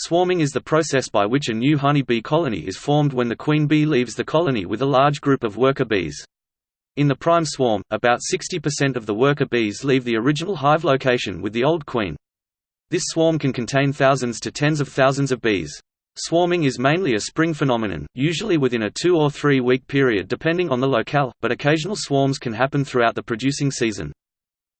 Swarming is the process by which a new honey bee colony is formed when the queen bee leaves the colony with a large group of worker bees. In the prime swarm, about 60% of the worker bees leave the original hive location with the old queen. This swarm can contain thousands to tens of thousands of bees. Swarming is mainly a spring phenomenon, usually within a two or three week period depending on the locale, but occasional swarms can happen throughout the producing season.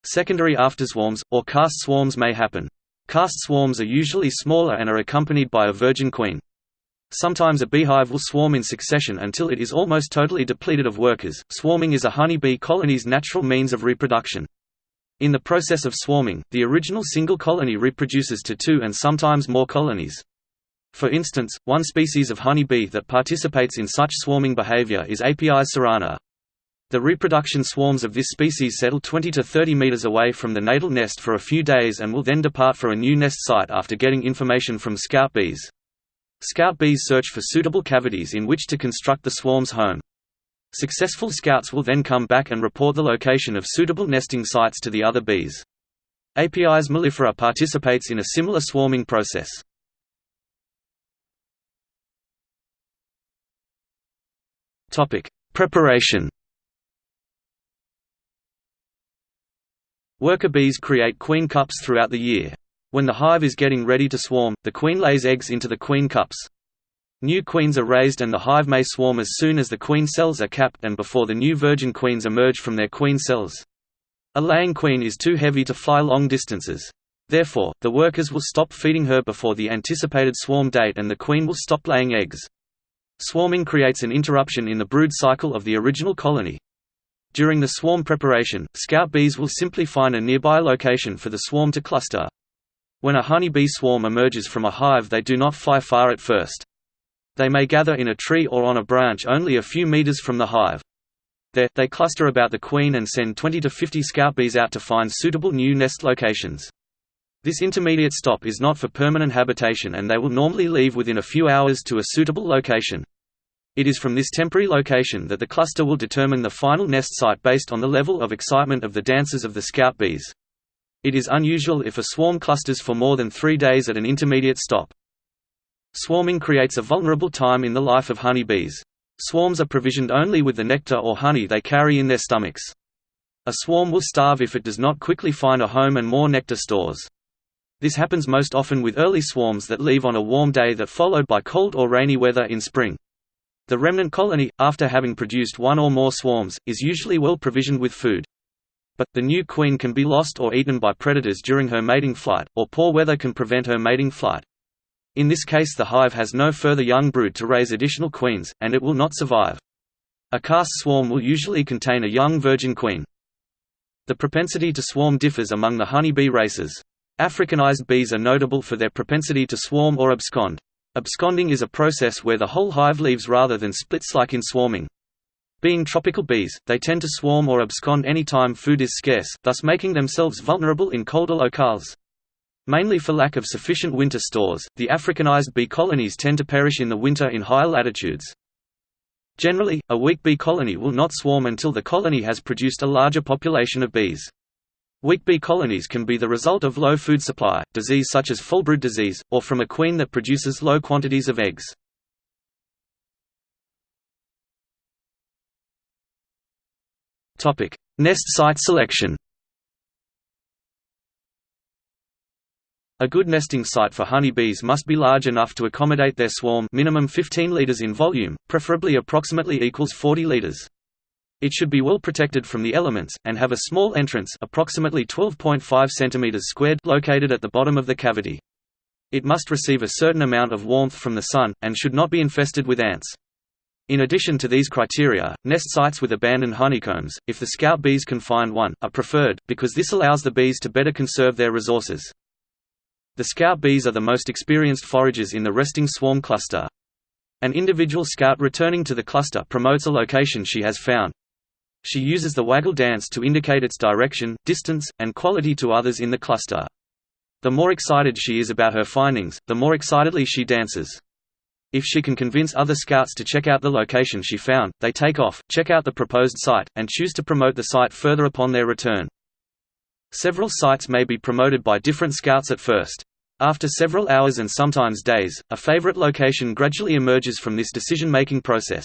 Secondary afterswarms, or cast swarms may happen. Cast swarms are usually smaller and are accompanied by a virgin queen. Sometimes a beehive will swarm in succession until it is almost totally depleted of workers. Swarming is a honeybee colony's natural means of reproduction. In the process of swarming, the original single colony reproduces to two and sometimes more colonies. For instance, one species of honey bee that participates in such swarming behavior is Apis cerana. The reproduction swarms of this species settle 20 to 30 meters away from the natal nest for a few days and will then depart for a new nest site after getting information from scout bees. Scout bees search for suitable cavities in which to construct the swarm's home. Successful scouts will then come back and report the location of suitable nesting sites to the other bees. Apis mellifera participates in a similar swarming process. Preparation Worker bees create queen cups throughout the year. When the hive is getting ready to swarm, the queen lays eggs into the queen cups. New queens are raised and the hive may swarm as soon as the queen cells are capped and before the new virgin queens emerge from their queen cells. A laying queen is too heavy to fly long distances. Therefore, the workers will stop feeding her before the anticipated swarm date and the queen will stop laying eggs. Swarming creates an interruption in the brood cycle of the original colony. During the swarm preparation, scout bees will simply find a nearby location for the swarm to cluster. When a honey bee swarm emerges from a hive they do not fly far at first. They may gather in a tree or on a branch only a few meters from the hive. There, they cluster about the queen and send 20 to 50 scout bees out to find suitable new nest locations. This intermediate stop is not for permanent habitation and they will normally leave within a few hours to a suitable location. It is from this temporary location that the cluster will determine the final nest site based on the level of excitement of the dancers of the scout bees. It is unusual if a swarm clusters for more than three days at an intermediate stop. Swarming creates a vulnerable time in the life of honey bees. Swarms are provisioned only with the nectar or honey they carry in their stomachs. A swarm will starve if it does not quickly find a home and more nectar stores. This happens most often with early swarms that leave on a warm day that followed by cold or rainy weather in spring. The remnant colony, after having produced one or more swarms, is usually well provisioned with food. But, the new queen can be lost or eaten by predators during her mating flight, or poor weather can prevent her mating flight. In this case the hive has no further young brood to raise additional queens, and it will not survive. A cast swarm will usually contain a young virgin queen. The propensity to swarm differs among the honey bee races. Africanized bees are notable for their propensity to swarm or abscond. Absconding is a process where the whole hive leaves rather than splits like in swarming. Being tropical bees, they tend to swarm or abscond any time food is scarce, thus making themselves vulnerable in colder locales. Mainly for lack of sufficient winter stores, the Africanized bee colonies tend to perish in the winter in higher latitudes. Generally, a weak bee colony will not swarm until the colony has produced a larger population of bees. Weak bee colonies can be the result of low food supply, disease such as foulbrood disease, or from a queen that produces low quantities of eggs. Nest site selection A good nesting site for honeybees must be large enough to accommodate their swarm minimum 15 liters in volume, preferably approximately equals 40 liters. It should be well protected from the elements, and have a small entrance approximately 12.5 cm squared located at the bottom of the cavity. It must receive a certain amount of warmth from the sun, and should not be infested with ants. In addition to these criteria, nest sites with abandoned honeycombs, if the scout bees can find one, are preferred, because this allows the bees to better conserve their resources. The scout bees are the most experienced foragers in the resting swarm cluster. An individual scout returning to the cluster promotes a location she has found. She uses the waggle dance to indicate its direction, distance, and quality to others in the cluster. The more excited she is about her findings, the more excitedly she dances. If she can convince other scouts to check out the location she found, they take off, check out the proposed site, and choose to promote the site further upon their return. Several sites may be promoted by different scouts at first. After several hours and sometimes days, a favorite location gradually emerges from this decision-making process.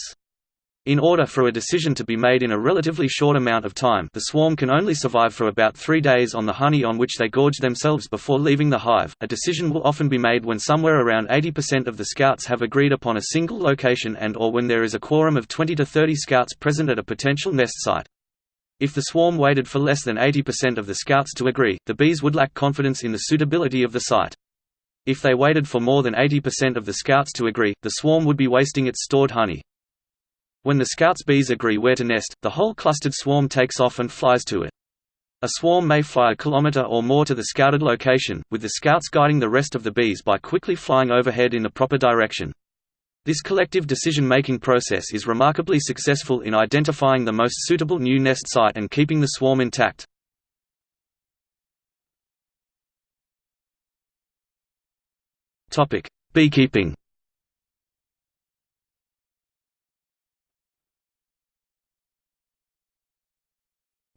In order for a decision to be made in a relatively short amount of time the swarm can only survive for about three days on the honey on which they gorge themselves before leaving the hive. A decision will often be made when somewhere around 80% of the scouts have agreed upon a single location and or when there is a quorum of 20 to 30 scouts present at a potential nest site. If the swarm waited for less than 80% of the scouts to agree, the bees would lack confidence in the suitability of the site. If they waited for more than 80% of the scouts to agree, the swarm would be wasting its stored honey. When the scouts' bees agree where to nest, the whole clustered swarm takes off and flies to it. A swarm may fly a kilometer or more to the scouted location, with the scouts guiding the rest of the bees by quickly flying overhead in the proper direction. This collective decision-making process is remarkably successful in identifying the most suitable new nest site and keeping the swarm intact. Beekeeping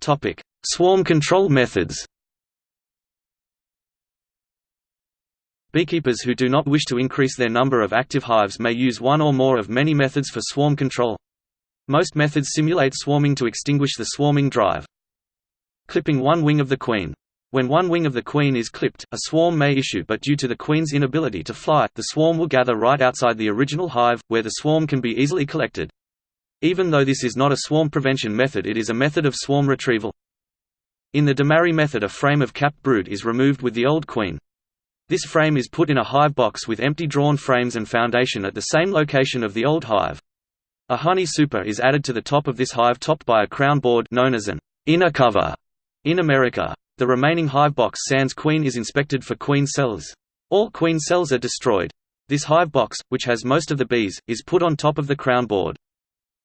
Topic: Swarm control methods. Beekeepers who do not wish to increase their number of active hives may use one or more of many methods for swarm control. Most methods simulate swarming to extinguish the swarming drive. Clipping one wing of the queen. When one wing of the queen is clipped, a swarm may issue but due to the queen's inability to fly, the swarm will gather right outside the original hive, where the swarm can be easily collected. Even though this is not a swarm prevention method it is a method of swarm retrieval. In the Demaree method a frame of capped brood is removed with the old queen. This frame is put in a hive box with empty drawn frames and foundation at the same location of the old hive. A honey super is added to the top of this hive topped by a crown board known as an inner cover. In America, the remaining hive box sans queen is inspected for queen cells. All queen cells are destroyed. This hive box, which has most of the bees, is put on top of the crown board.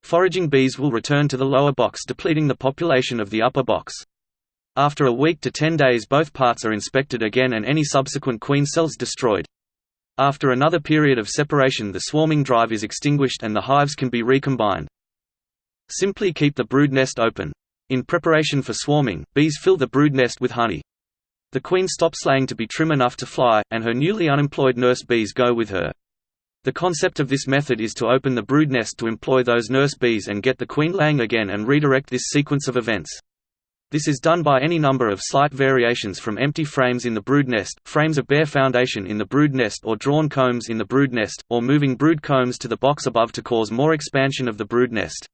Foraging bees will return to the lower box depleting the population of the upper box. After a week to 10 days both parts are inspected again and any subsequent queen cells destroyed. After another period of separation the swarming drive is extinguished and the hives can be recombined. Simply keep the brood nest open. In preparation for swarming, bees fill the brood nest with honey. The queen stops laying to be trim enough to fly, and her newly unemployed nurse bees go with her. The concept of this method is to open the brood nest to employ those nurse bees and get the queen laying again and redirect this sequence of events. This is done by any number of slight variations from empty frames in the brood nest, frames of bare foundation in the brood nest or drawn combs in the brood nest, or moving brood combs to the box above to cause more expansion of the brood nest.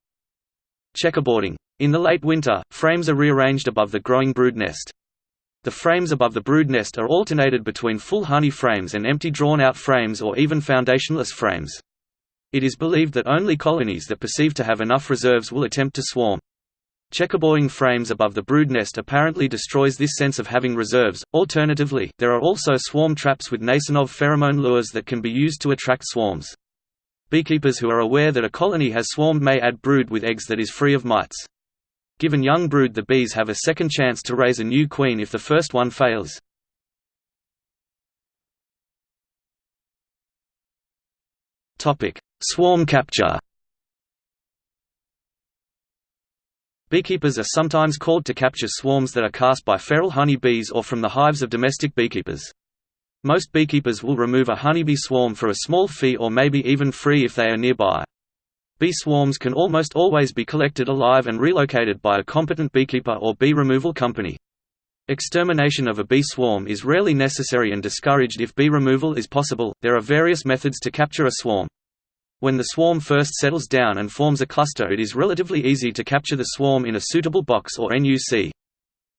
Checkerboarding. In the late winter, frames are rearranged above the growing brood nest. The frames above the brood nest are alternated between full honey frames and empty drawn-out frames or even foundationless frames. It is believed that only colonies that perceive to have enough reserves will attempt to swarm. Checkerboarding frames above the brood nest apparently destroys this sense of having reserves. Alternatively, there are also swarm traps with Nasonov pheromone lures that can be used to attract swarms. Beekeepers who are aware that a colony has swarmed may add brood with eggs that is free of mites. Given young brood the bees have a second chance to raise a new queen if the first one fails. Swarm capture Beekeepers are sometimes called to capture swarms that are cast by feral honey bees or from the hives of domestic beekeepers. Most beekeepers will remove a honeybee swarm for a small fee or maybe even free if they are nearby. Bee swarms can almost always be collected alive and relocated by a competent beekeeper or bee removal company. Extermination of a bee swarm is rarely necessary and discouraged if bee removal is possible. There are various methods to capture a swarm. When the swarm first settles down and forms a cluster it is relatively easy to capture the swarm in a suitable box or NUC.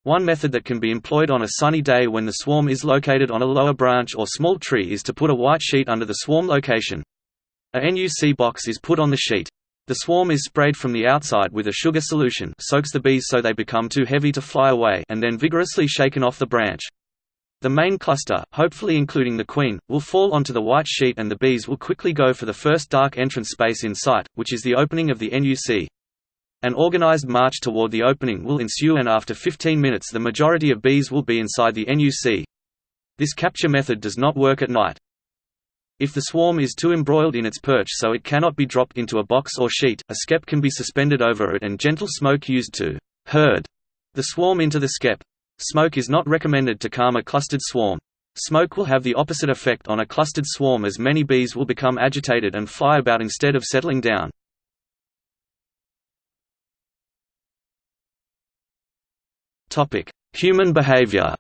One method that can be employed on a sunny day when the swarm is located on a lower branch or small tree is to put a white sheet under the swarm location. A NUC box is put on the sheet. The swarm is sprayed from the outside with a sugar solution soaks the bees so they become too heavy to fly away and then vigorously shaken off the branch. The main cluster, hopefully including the queen, will fall onto the white sheet and the bees will quickly go for the first dark entrance space in sight, which is the opening of the NUC. An organized march toward the opening will ensue and after 15 minutes the majority of bees will be inside the NUC. This capture method does not work at night. If the swarm is too embroiled in its perch so it cannot be dropped into a box or sheet, a skep can be suspended over it and gentle smoke used to herd the swarm into the skep. Smoke is not recommended to calm a clustered swarm. Smoke will have the opposite effect on a clustered swarm as many bees will become agitated and fly about instead of settling down. Human behavior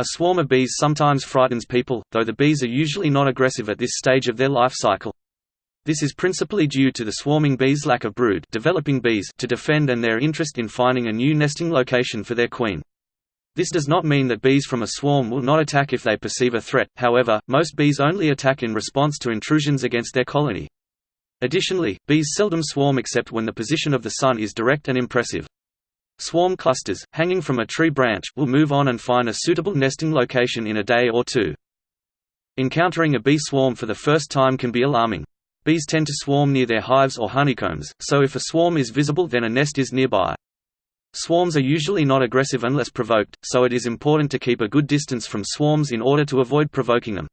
A swarm of bees sometimes frightens people, though the bees are usually not aggressive at this stage of their life cycle. This is principally due to the swarming bees' lack of brood developing bees to defend and their interest in finding a new nesting location for their queen. This does not mean that bees from a swarm will not attack if they perceive a threat, however, most bees only attack in response to intrusions against their colony. Additionally, bees seldom swarm except when the position of the sun is direct and impressive. Swarm clusters, hanging from a tree branch, will move on and find a suitable nesting location in a day or two. Encountering a bee swarm for the first time can be alarming. Bees tend to swarm near their hives or honeycombs, so if a swarm is visible then a nest is nearby. Swarms are usually not aggressive unless provoked, so it is important to keep a good distance from swarms in order to avoid provoking them.